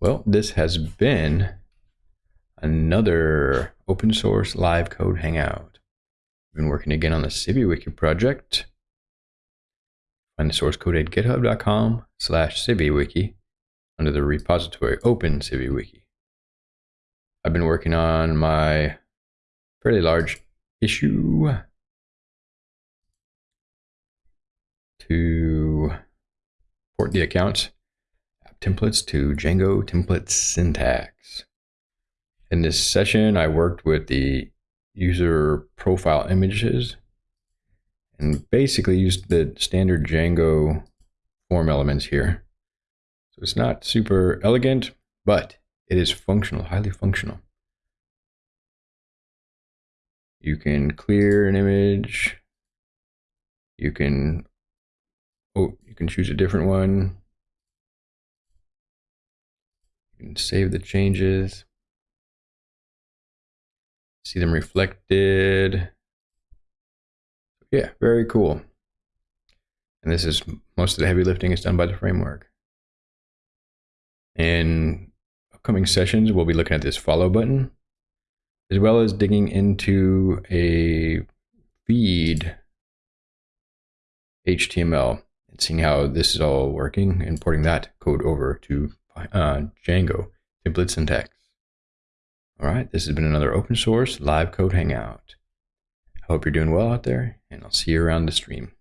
Well, this has been another open source live code hangout. I've been working again on the CiviWiki project. Find the source code at github.com slash CiviWiki under the repository Open CiviWiki. I've been working on my fairly large issue to port the accounts templates to Django template syntax. In this session, I worked with the user profile images and basically used the standard Django form elements here. So it's not super elegant, but it is functional, highly functional. You can clear an image. You can, oh, you can choose a different one. Can save the changes. See them reflected. Yeah, very cool. And this is most of the heavy lifting is done by the framework. In upcoming sessions, we'll be looking at this follow button, as well as digging into a feed HTML and seeing how this is all working and porting that code over to uh, Django template syntax. All right, this has been another open source live code hangout. I hope you're doing well out there, and I'll see you around the stream.